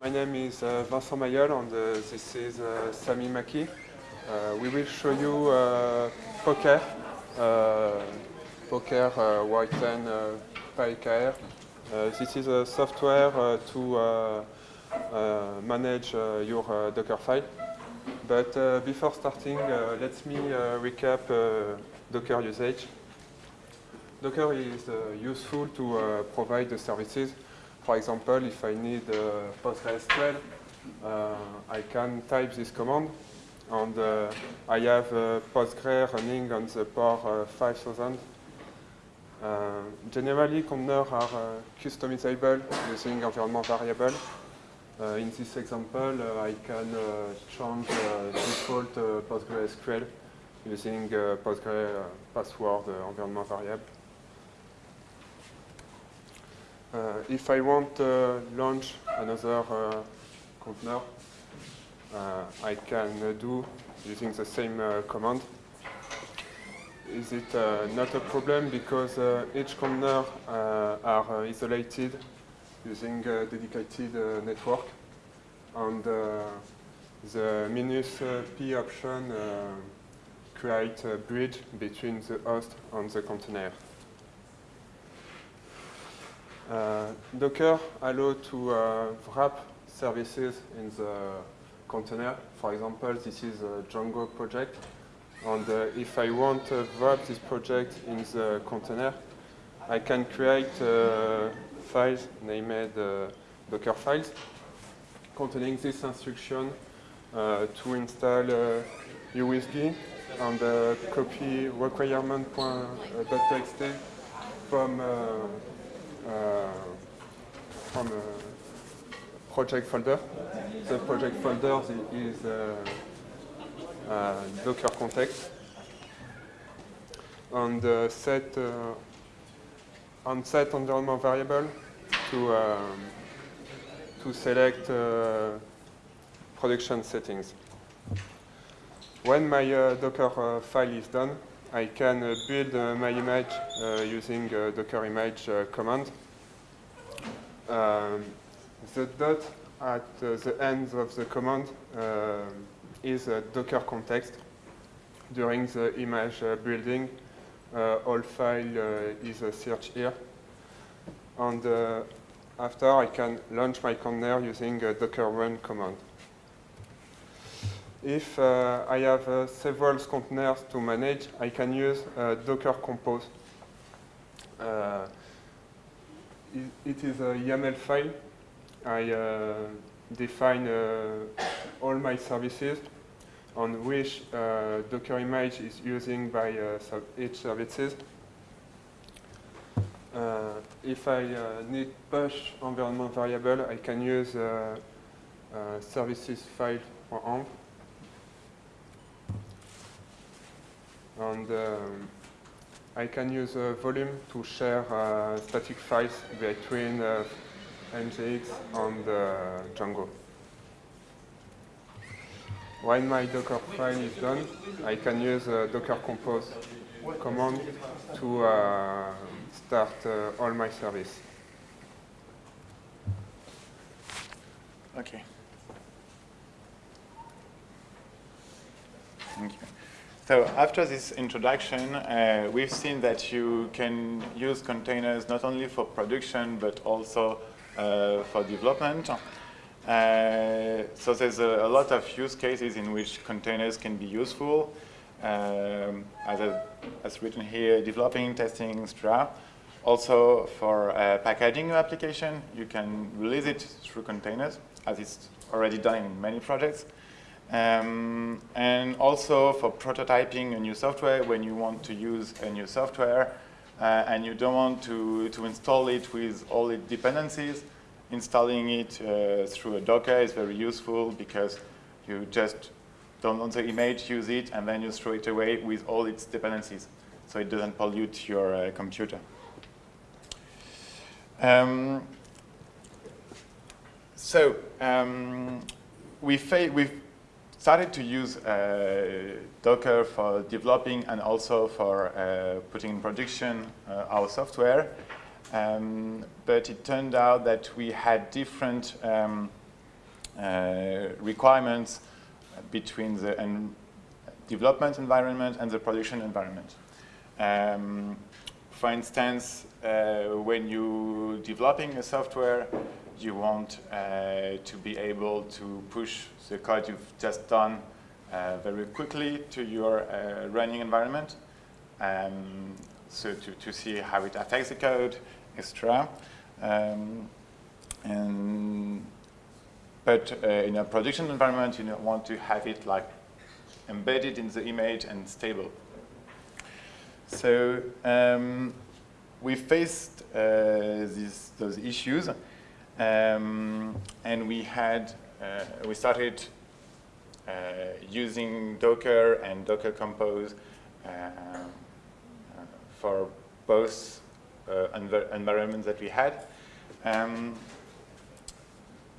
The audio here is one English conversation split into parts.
My name is uh, Vincent Mayol and uh, this is uh, Sami Maki. Uh, we will show you uh, Poker, uh, Poker Y10 uh, PyKR. This is a software to manage your uh, Docker file. But before starting, let me recap Docker usage. Docker is useful to provide the services for example, if I need uh, PostgreSQL, uh, I can type this command, and uh, I have uh, Postgre running on the port uh, 5000. Uh, generally, containers are customizable using environment variable. In this example, I can change default PostgreSQL using uh, Postgre password environment variable. If I want to launch another uh, container, uh, I can uh, do using the same uh, command. Is it uh, not a problem because uh, each container uh, are uh, isolated using a dedicated uh, network and uh, the minus uh, p option uh, create a bridge between the host and the container. Uh, Docker allows to uh, wrap services in the container. For example, this is a Django project. And uh, if I want to wrap this project in the container, I can create uh, files named uh, Docker files containing this instruction uh, to install uh, USD and copy requirement.txt from from a project folder. The project folder is uh, uh, Docker context and uh, set uh, and set environment variable to um, to select uh, production settings. When my uh, Docker uh, file is done, I can build my image uh, using uh, Docker image uh, command. Um, the dot at the end of the command is a Docker context. During the image building, all file is searched here. And after I can launch my container using a Docker run command. If uh, I have uh, several containers to manage, I can use uh, Docker Compose. Uh, it, is a YAML file. I uh, define uh, all my services on which Docker image is using by each services. If I need push environment variable, I can use services file for AMP. And um, I can use uh, volume to share uh, static files between uh, and uh, Django. When my Docker file is done, I can use uh, Docker Compose command to start all my service. Okay. Thank you. So after this introduction, uh, we've seen that you can use containers not only for production, but also uh, for development. Uh, so there's a, a, lot of use cases in which containers can be useful. Um, as, a, as written here, developing, testing, etc. Also for uh, packaging your application, you can release it through containers, as it's already done in many projects. Um, and also for prototyping a new software when you want to use a new software uh, and you don't want to, to install it with all its dependencies, installing it uh, through a Docker is very useful because you just download the image, use it, and then you throw it away with all its dependencies. So it doesn't pollute your uh, computer. Um, so um, we we've started to use uh, Docker for developing and also for uh, putting in production uh, our software. Um, but it turned out that we had different um, uh, requirements between the development environment and the production environment. Um, for instance, uh, when you're developing a software, you want uh, to be able to push the code you've just done uh, very quickly to your uh, running environment. Um, so to, to see how it affects the code, etc. Um, and but uh, in a production environment, you want to have it like embedded in the image and stable. So um, we faced uh, these, those issues, um, and we had uh, we started uh, using Docker and Docker Compose uh, uh, for both env environments that we had. Um,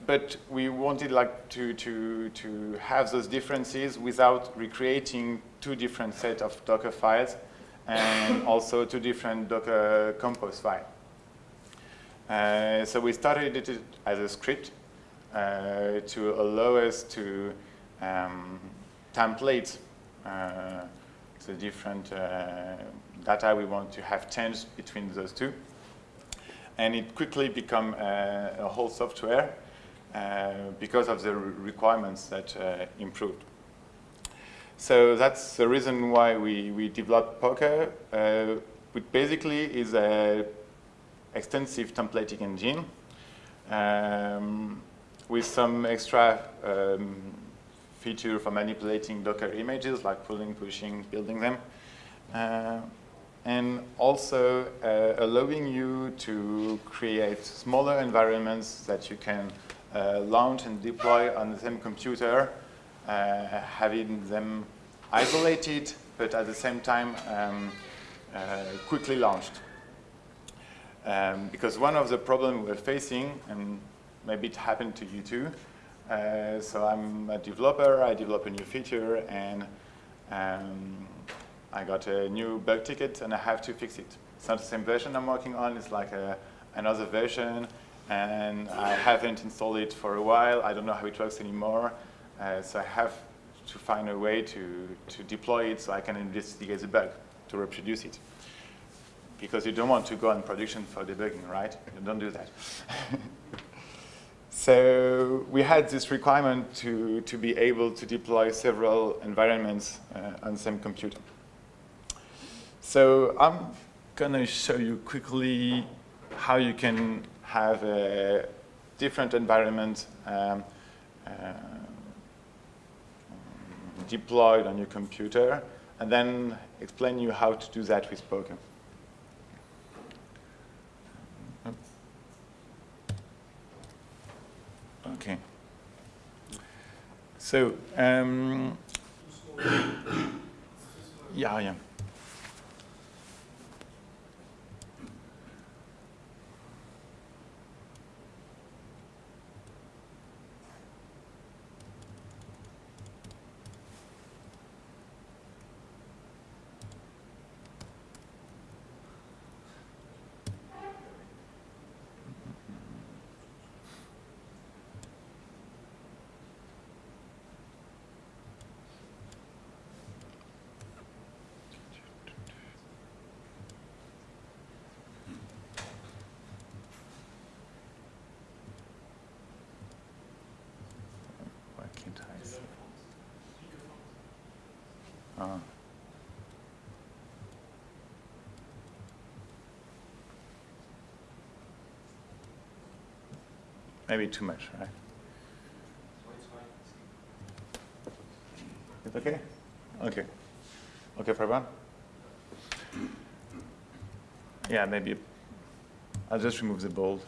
but we wanted like to, to, to have those differences without recreating two different set of Docker files and also two different Docker compose files. Uh, so we started it as a script uh, to allow us to um, template uh, the different uh, data we want to have changed between those two. And it quickly became uh, a whole software because of the requirements that improved. So that's the reason why we, we developed Poker, which basically is a extensive templating engine um, with some extra um, feature for manipulating Docker images, like pulling, pushing, building them. Uh, and also uh, allowing you to create smaller environments that you can uh, launch and deploy on the same computer, uh, having them isolated, but at the same time um, uh, quickly launched. Um, because one of the problems we're facing, and maybe it happened to you too, uh, so I'm a developer, I develop a new feature, and um, I got a new bug ticket, and I have to fix it. It's not the same version I'm working on, it's like a, another version, and I haven't installed it for a while. I don't know how it works anymore. Uh, so I have to find a way to, to deploy it so I can investigate the bug, to reproduce it. Because you don't want to go on production for debugging, right? You don't do that. so we had this requirement to, to be able to deploy several environments uh, on same computer. So I'm going to show you quickly how you can have a different environment um, uh, deployed on your computer, and then explain you how to do that with Poker. Okay. So, um, yeah, yeah. Uh, maybe too much, right? It's okay? Okay. Okay, Prabhan? Yeah, maybe I'll just remove the bold.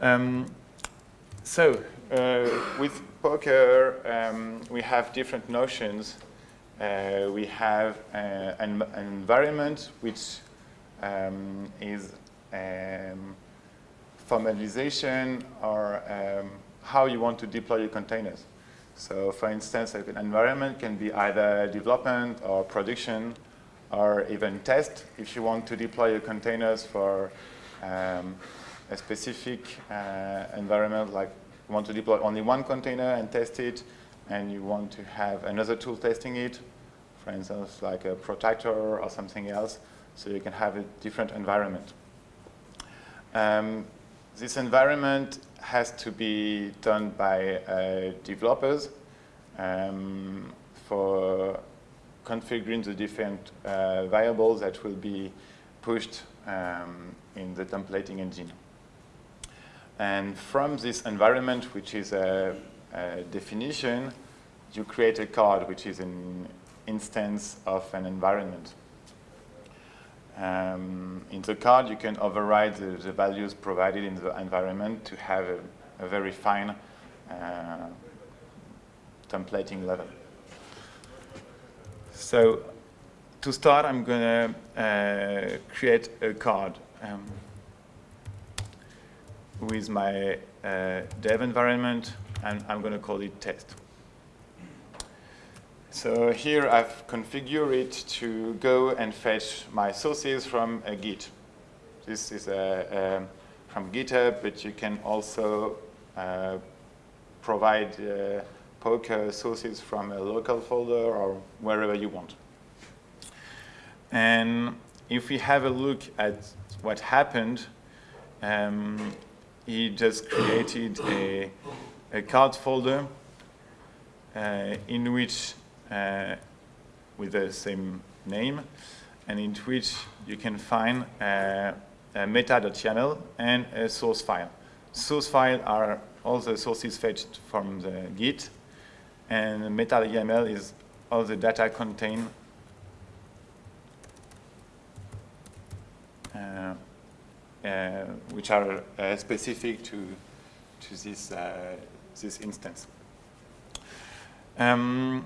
Um, so uh, with Poker, um, we have different notions uh, we have uh, an, an, environment which um, is um, formalization or um, how you want to deploy your containers. So for instance, an environment can be either development or production or even test if you want to deploy your containers for um, a specific uh, environment like you want to deploy only one container and test it and you want to have another tool testing it, for instance like a Protractor or something else, so you can have a different environment. Um, this environment has to be done by uh, developers um, for configuring the different uh, variables that will be pushed um, in the templating engine. And from this environment, which is a, a, definition, you create a card, which is an instance of an environment. Um, in the card, you can override the, the, values provided in the environment to have a, a very fine uh, templating level. So to start, I'm going to uh, create a card um, with my uh, dev environment, and I'm going to call it test. So here I've configured it to go and fetch my sources from a Git. This is a, um, from GitHub, but you can also uh, provide uh, Poker sources from a local folder or wherever you want. And if we have a look at what happened, um, he just created a, a card folder uh, in which uh, with the same name, and in which you can find uh, a meta.yaml and a source file. Source file are all the sources fetched from the Git, and meta.yaml is all the data contained uh, which are uh, specific to to this uh, this instance. Um,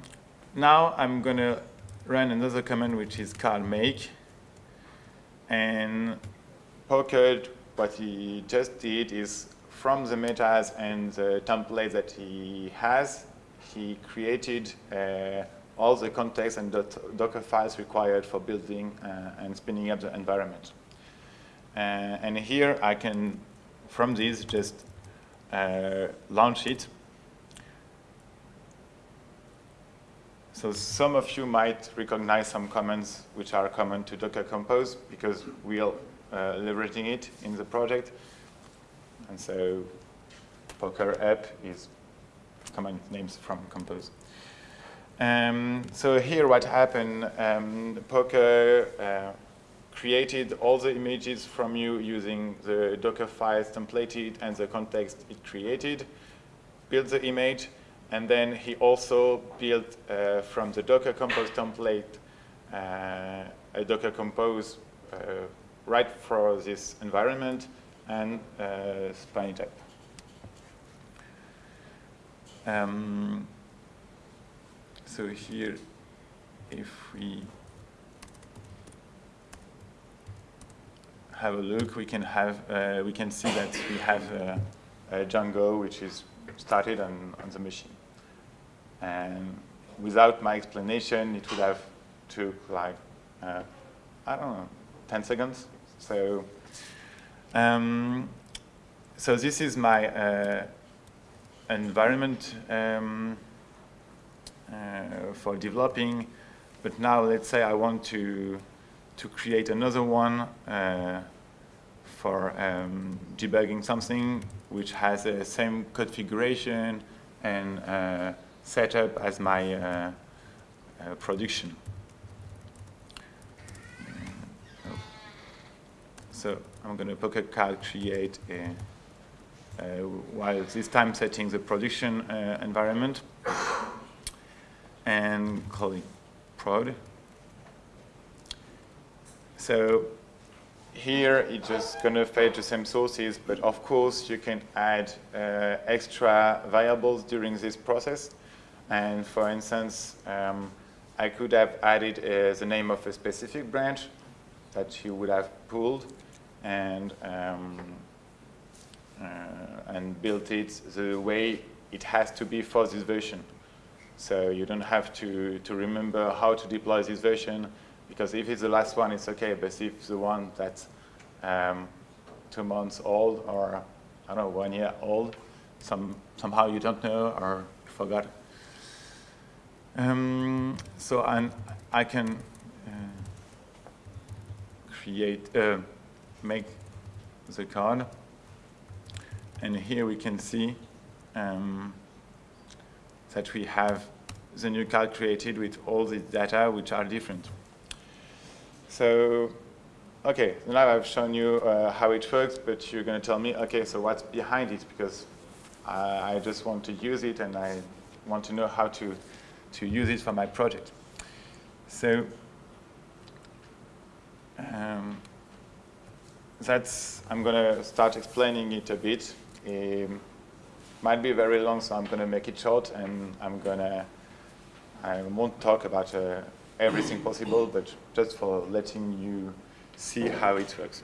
now I'm going to run another command which is called make. And Poker, what he just did is from the metas and the template that he has, he created uh, all the context and Docker files required for building uh, and spinning up the environment. Uh, and here I can, from this, just uh, launch it So some of you might recognize some commands which are common to Docker Compose because we are uh, leveraging it in the project. And so Poker up is command names from Compose. Um, so here what happened, um, Poker uh, created all the images from you using the Docker files templated and the context it created, built the image, and then he also built uh, from the Docker Compose template uh, a Docker Compose uh, right for this environment and uh, spin it up. Um, so here, if we have a look, we can have uh, we can see that we have uh, Django which is started on, on the machine. And without my explanation, it would have took like, uh, I don't know, 10 seconds. So, um, so this is my uh, environment um, uh, for developing. But now let's say I want to, to create another one uh, for um, debugging something which has the same configuration and uh, set up as my uh, uh, production. So I'm going to Poker Card create a, uh, while this time setting the production uh, environment and call it prod. So here it's just going to fetch the same sources, but of course you can add uh, extra variables during this process. And for instance, um, I could have added uh, the name of a specific branch that you would have pulled and, um, uh, and built it the way it has to be for this version. So you don't have to, to remember how to deploy this version because if it's the last one, it's okay. But if the one that's um, two months old or, I don't know, one year old, some, somehow you don't know or forgot. Um, so I'm, I can uh, create, uh, make the card. And here we can see um, that we have the new card created with all the data which are different. So, okay, now I've shown you uh, how it works, but you're going to tell me, okay, so what's behind it? Because I, I just want to use it and I want to know how to, to use it for my project. So, um, that's, I'm going to start explaining it a bit. Um, might be very long, so I'm going to make it short, and I'm going to, I won't talk about uh, everything possible, but just for letting you see how it works.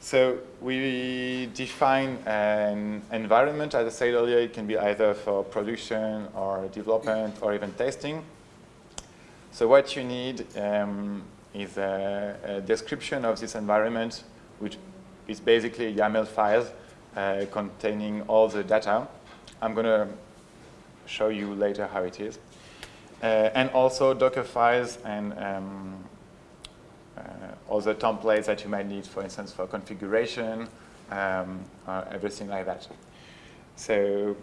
So we define an environment, as I said earlier, it can be either for production or development or even testing. So what you need um, is a, a, description of this environment, which is basically a YAML file uh, containing all the data. I'm going to show you later how it is. Uh, and also Docker files and um, uh, other templates that you might need, for instance, for configuration, um, everything like that. So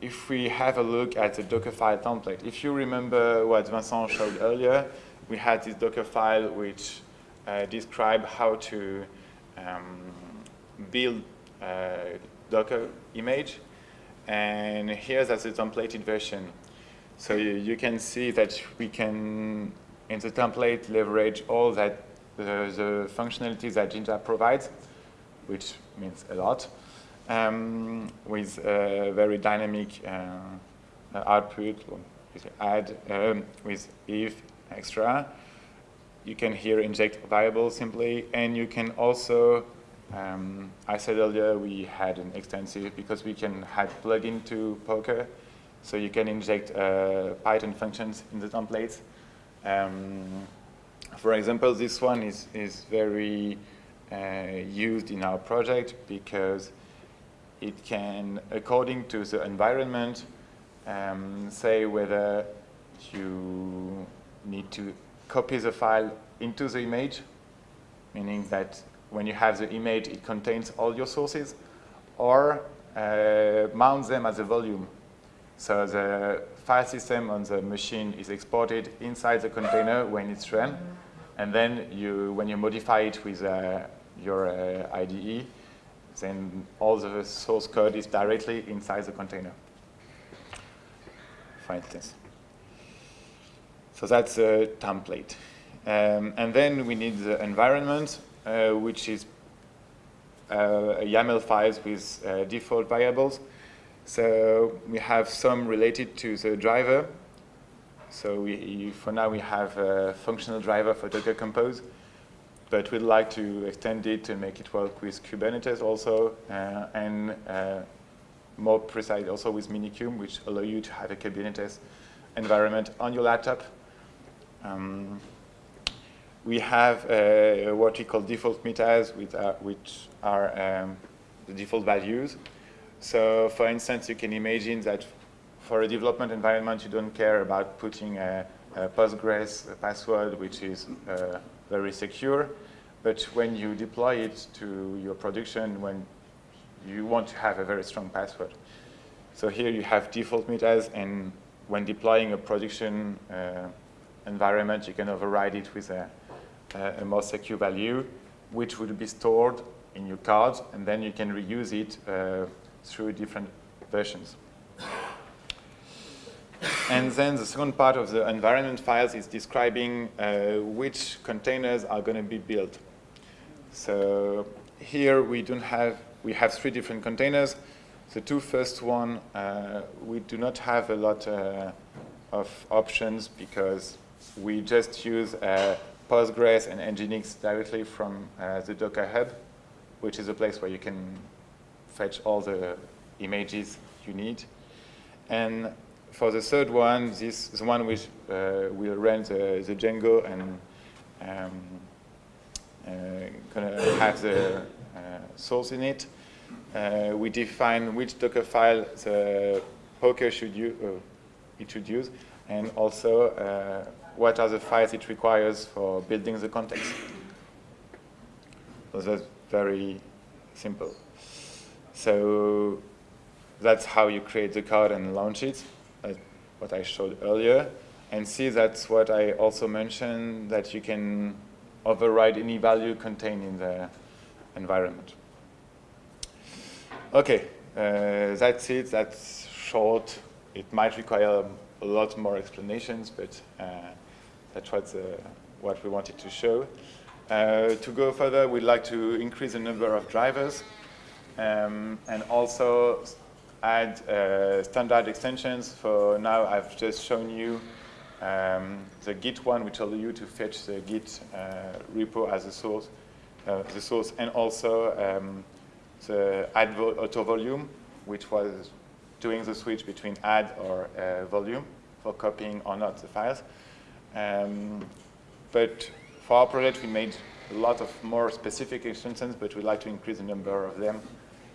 if we have a look at the Dockerfile template, if you remember what Vincent showed earlier, we had this Dockerfile which uh, described how to um, build a Docker image. And here's as a templated version. So you, you, can see that we can, in the template, leverage all that the, the functionalities that Jinja provides, which means a lot, um, with a very dynamic uh, output, add um, with if extra. You can here inject variables simply, and you can also um, I said earlier we had an extensive, because we can have plugin to Poker, so you can inject uh, Python functions in the templates. Um, for example, this one is, is very uh, used in our project because it can, according to the environment, um, say whether you need to copy the file into the image, meaning that when you have the image, it contains all your sources, or uh, mount them as a volume. So the file system on the machine is exported inside the container when it's run, and then you, when you modify it with uh, your uh, IDE, then all the source code is directly inside the container, for instance. So that's a template. Um, and then we need the environment. Uh, which is uh, YAML files with uh, default variables. So we have some related to the driver. So we, for now we have a functional driver for Docker Compose, but we'd like to extend it to make it work with Kubernetes also, uh, and uh, more precise also with Minikube, which allow you to have a Kubernetes environment on your laptop. Um, we have uh, what we call default metas, which are, which are um, the default values. So for instance, you can imagine that for a development environment, you don't care about putting a, a Postgres password, which is uh, very secure. But when you deploy it to your production, when you want to have a very strong password. So here you have default metas, and when deploying a production uh, environment, you can override it with a a more secure value, which would be stored in your card, and then you can reuse it uh, through different versions. And then the second part of the environment files is describing uh, which containers are going to be built. So here we don't have, we have three different containers. The two first one, uh, we do not have a lot uh, of options because we just use uh, Postgres and Nginx directly from uh, the Docker Hub, which is a place where you can fetch all the images you need. And for the third one, this is the one which uh, will run the, the Django and um, uh, gonna have the uh, source in it. Uh, we define which Docker file the poker should use, it should use, and also what are the files it requires for building the context. So that's very simple. So that's how you create the code and launch it, like what I showed earlier. And see that's what I also mentioned, that you can override any value contained in the environment. Okay, uh, that's it. That's short. It might require a lot more explanations, but uh, that's what, uh, what we wanted to show. Uh, to go further, we'd like to increase the number of drivers um, and also add uh, standard extensions. For now, I've just shown you um, the Git one, which allows you to fetch the Git uh, repo as a source, uh, the source, and also um, the add vo auto volume, which was doing the switch between add or uh, volume for copying or not the files. Um, but for our project, we made a lot of more specific extensions, but we'd like to increase the number of them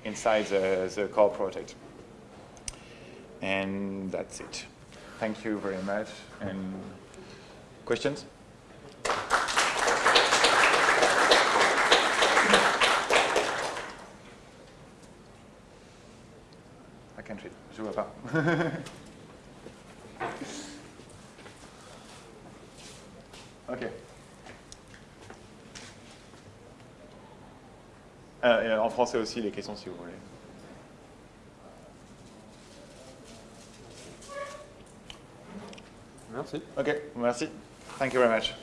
inside the, the core project. And that's it. Thank you very much. And questions? I can't read. Je vois pas. français aussi, les questions si vous voulez. Merci. Okay, merci. Thank you very much.